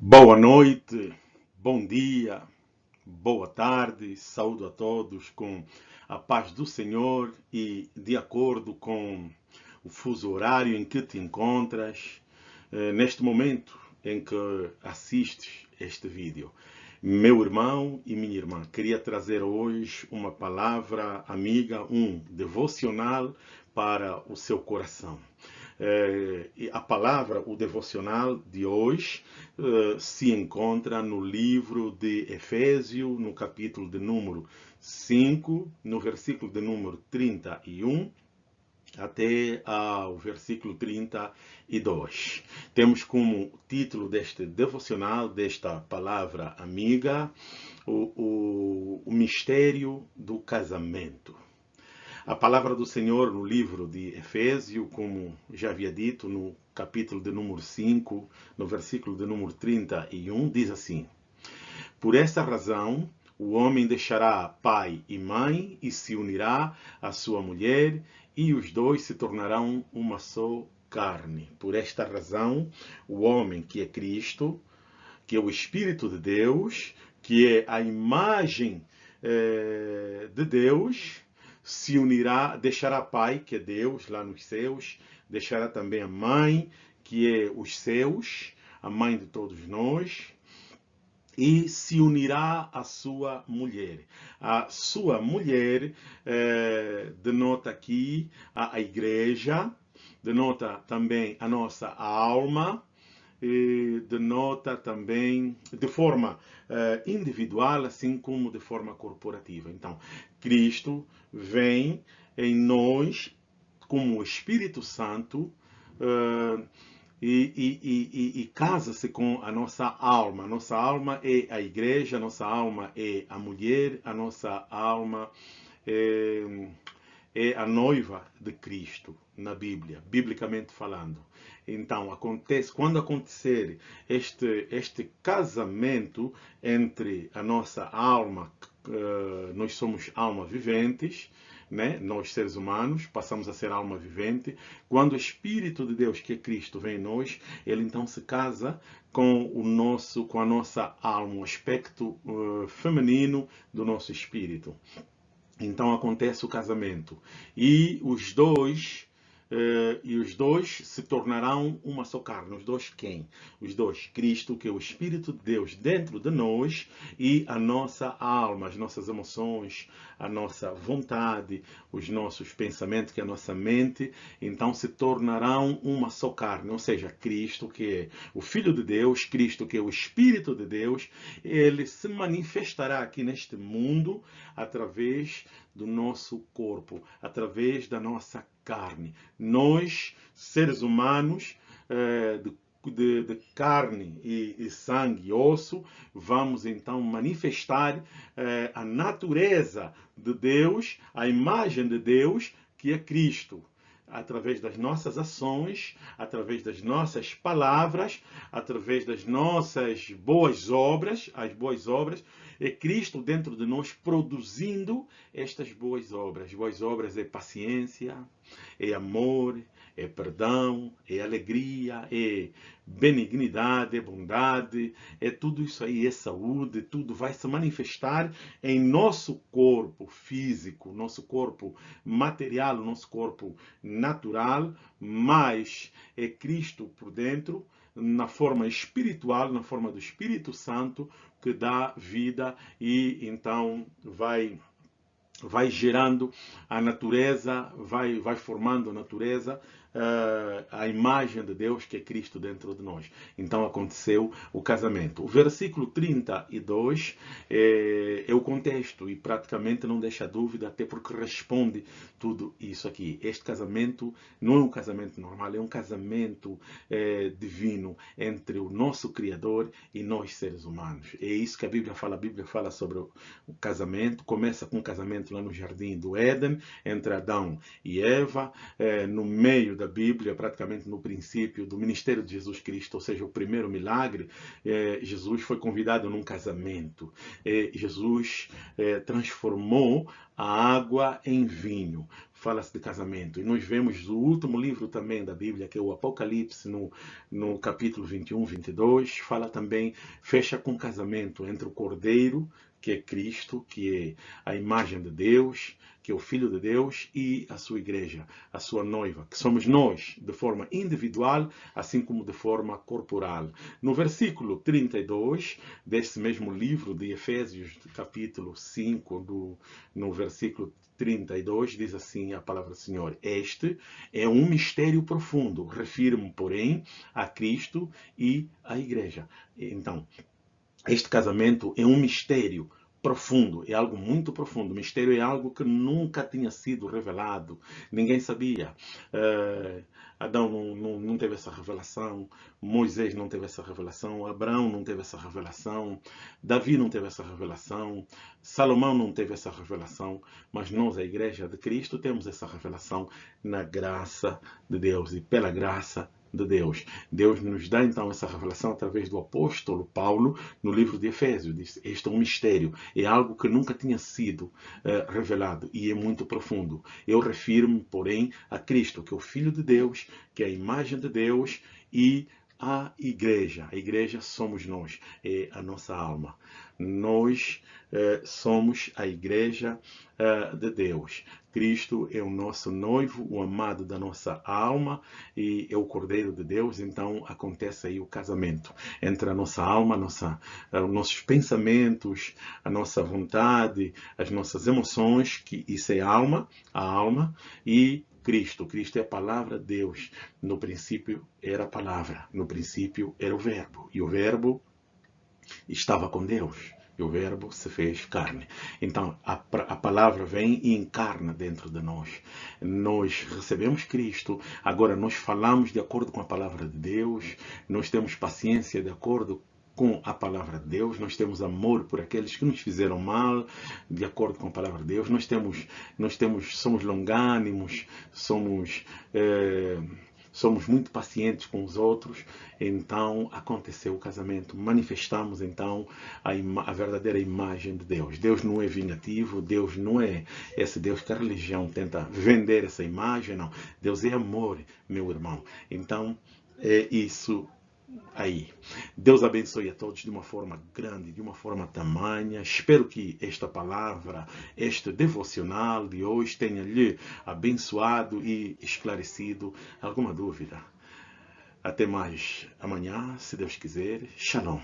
Boa noite, bom dia, boa tarde, saúdo a todos com a paz do Senhor e de acordo com o fuso horário em que te encontras, eh, neste momento em que assistes este vídeo. Meu irmão e minha irmã, queria trazer hoje uma palavra amiga, um devocional para o seu coração. É, a palavra, o devocional de hoje, é, se encontra no livro de Efésio, no capítulo de número 5, no versículo de número 31, até ao versículo 32. Temos como título deste devocional, desta palavra amiga, o, o, o mistério do casamento. A palavra do Senhor no livro de Efésio, como já havia dito, no capítulo de número 5, no versículo de número 31, diz assim: Por esta razão, o homem deixará pai e mãe e se unirá à sua mulher, e os dois se tornarão uma só carne. Por esta razão, o homem que é Cristo, que é o Espírito de Deus, que é a imagem eh, de Deus, se unirá, deixará pai, que é Deus lá nos céus, deixará também a mãe, que é os céus, a mãe de todos nós, e se unirá à sua mulher. A sua mulher eh, denota aqui a, a igreja, denota também a nossa alma, denota também de forma uh, individual, assim como de forma corporativa. Então, Cristo vem em nós como o Espírito Santo uh, e, e, e, e casa-se com a nossa alma. A nossa alma é a igreja, a nossa alma é a mulher, a nossa alma é, é a noiva de Cristo na Bíblia, biblicamente falando. Então, acontece, quando acontecer este, este casamento entre a nossa alma, uh, nós somos alma viventes, né? nós seres humanos passamos a ser alma vivente. Quando o Espírito de Deus, que é Cristo, vem em nós, ele então se casa com o nosso, com a nossa alma, o aspecto uh, feminino do nosso espírito. Então acontece o casamento e os dois Uh, e os dois se tornarão uma só carne. Os dois quem? Os dois, Cristo, que é o Espírito de Deus dentro de nós e a nossa alma, as nossas emoções, a nossa vontade, os nossos pensamentos, que é a nossa mente, então se tornarão uma só carne. Ou seja, Cristo, que é o Filho de Deus, Cristo, que é o Espírito de Deus, ele se manifestará aqui neste mundo através do nosso corpo, através da nossa carne. Nós, seres humanos, eh, de de, de, carne e, e, sangue e osso, vamos então manifestar eh, a natureza de Deus, a imagem de Deus, que é Cristo através das nossas ações, através das nossas palavras, através das nossas boas obras, as boas obras, é Cristo dentro de nós produzindo estas boas obras. Boas obras é paciência, é amor, é perdão, é alegria, é benignidade, é bondade, é tudo isso aí, é saúde, tudo vai se manifestar em nosso corpo físico, nosso corpo material, nosso corpo natural, mas é Cristo por dentro, na forma espiritual, na forma do Espírito Santo, que dá vida e então vai vai gerando a natureza, vai, vai formando a natureza uh, a imagem de Deus que é Cristo dentro de nós. Então aconteceu o casamento. O versículo 32 é, é o contexto e praticamente não deixa dúvida, até porque responde tudo isso aqui. Este casamento não é um casamento normal, é um casamento é, divino entre o nosso Criador e nós seres humanos. É isso que a Bíblia fala. A Bíblia fala sobre o casamento. Começa com o casamento lá no jardim do Éden, entre Adão e Eva, é, no meio da Bíblia, praticamente no princípio do ministério de Jesus Cristo, ou seja, o primeiro milagre, é, Jesus foi convidado num casamento. É, Jesus transformou a água em vinho, fala-se de casamento. E nós vemos o último livro também da Bíblia, que é o Apocalipse, no, no capítulo 21, 22, fala também, fecha com casamento entre o cordeiro, que é Cristo, que é a imagem de Deus, que é o Filho de Deus, e a sua igreja, a sua noiva, que somos nós, de forma individual, assim como de forma corporal. No versículo 32 deste mesmo livro de Efésios, capítulo 5, do, no versículo 32 diz assim a palavra do Senhor: Este é um mistério profundo, refiro-me, porém, a Cristo e à Igreja. Então, este casamento é um mistério profundo, é algo muito profundo. O mistério é algo que nunca tinha sido revelado, ninguém sabia. Uh, Adão não, não, não, teve essa revelação, Moisés não teve essa revelação, Abraão não teve essa revelação, Davi não teve essa revelação, Salomão não teve essa revelação, mas nós, a Igreja de Cristo, temos essa revelação na graça de Deus e pela graça de Deus. Deus nos dá então essa revelação através do apóstolo Paulo no livro de Efésios. Diz, este é um mistério, é algo que nunca tinha sido uh, revelado e é muito profundo. Eu refiro-me, porém, a Cristo, que é o Filho de Deus, que é a imagem de Deus e a igreja. A igreja somos nós, é a nossa alma. Nós eh, somos a igreja eh, de Deus. Cristo é o nosso noivo, o amado da nossa alma e é o Cordeiro de Deus. Então acontece aí o casamento entre a nossa alma, a nossa, eh, os nossos pensamentos, a nossa vontade, as nossas emoções, que isso é alma, a alma, e Cristo. Cristo é a palavra de Deus. No princípio era a palavra, no princípio era o verbo. E o verbo estava com Deus. E o verbo se fez carne. Então, a, a palavra vem e encarna dentro de nós. Nós recebemos Cristo, agora nós falamos de acordo com a palavra de Deus, nós temos paciência de acordo com a palavra de Deus, nós temos amor por aqueles que nos fizeram mal, de acordo com a palavra de Deus, nós temos, nós temos, somos longânimos, somos, é, somos muito pacientes com os outros, então aconteceu o casamento, manifestamos então a, a verdadeira imagem de Deus. Deus não é vingativo, Deus não é esse Deus que a religião tenta vender essa imagem, não. Deus é amor, meu irmão. Então, é isso aí. Deus abençoe a todos de uma forma grande, de uma forma tamanha. Espero que esta palavra, este devocional de hoje tenha lhe abençoado e esclarecido alguma dúvida. Até mais amanhã, se Deus quiser. Shalom.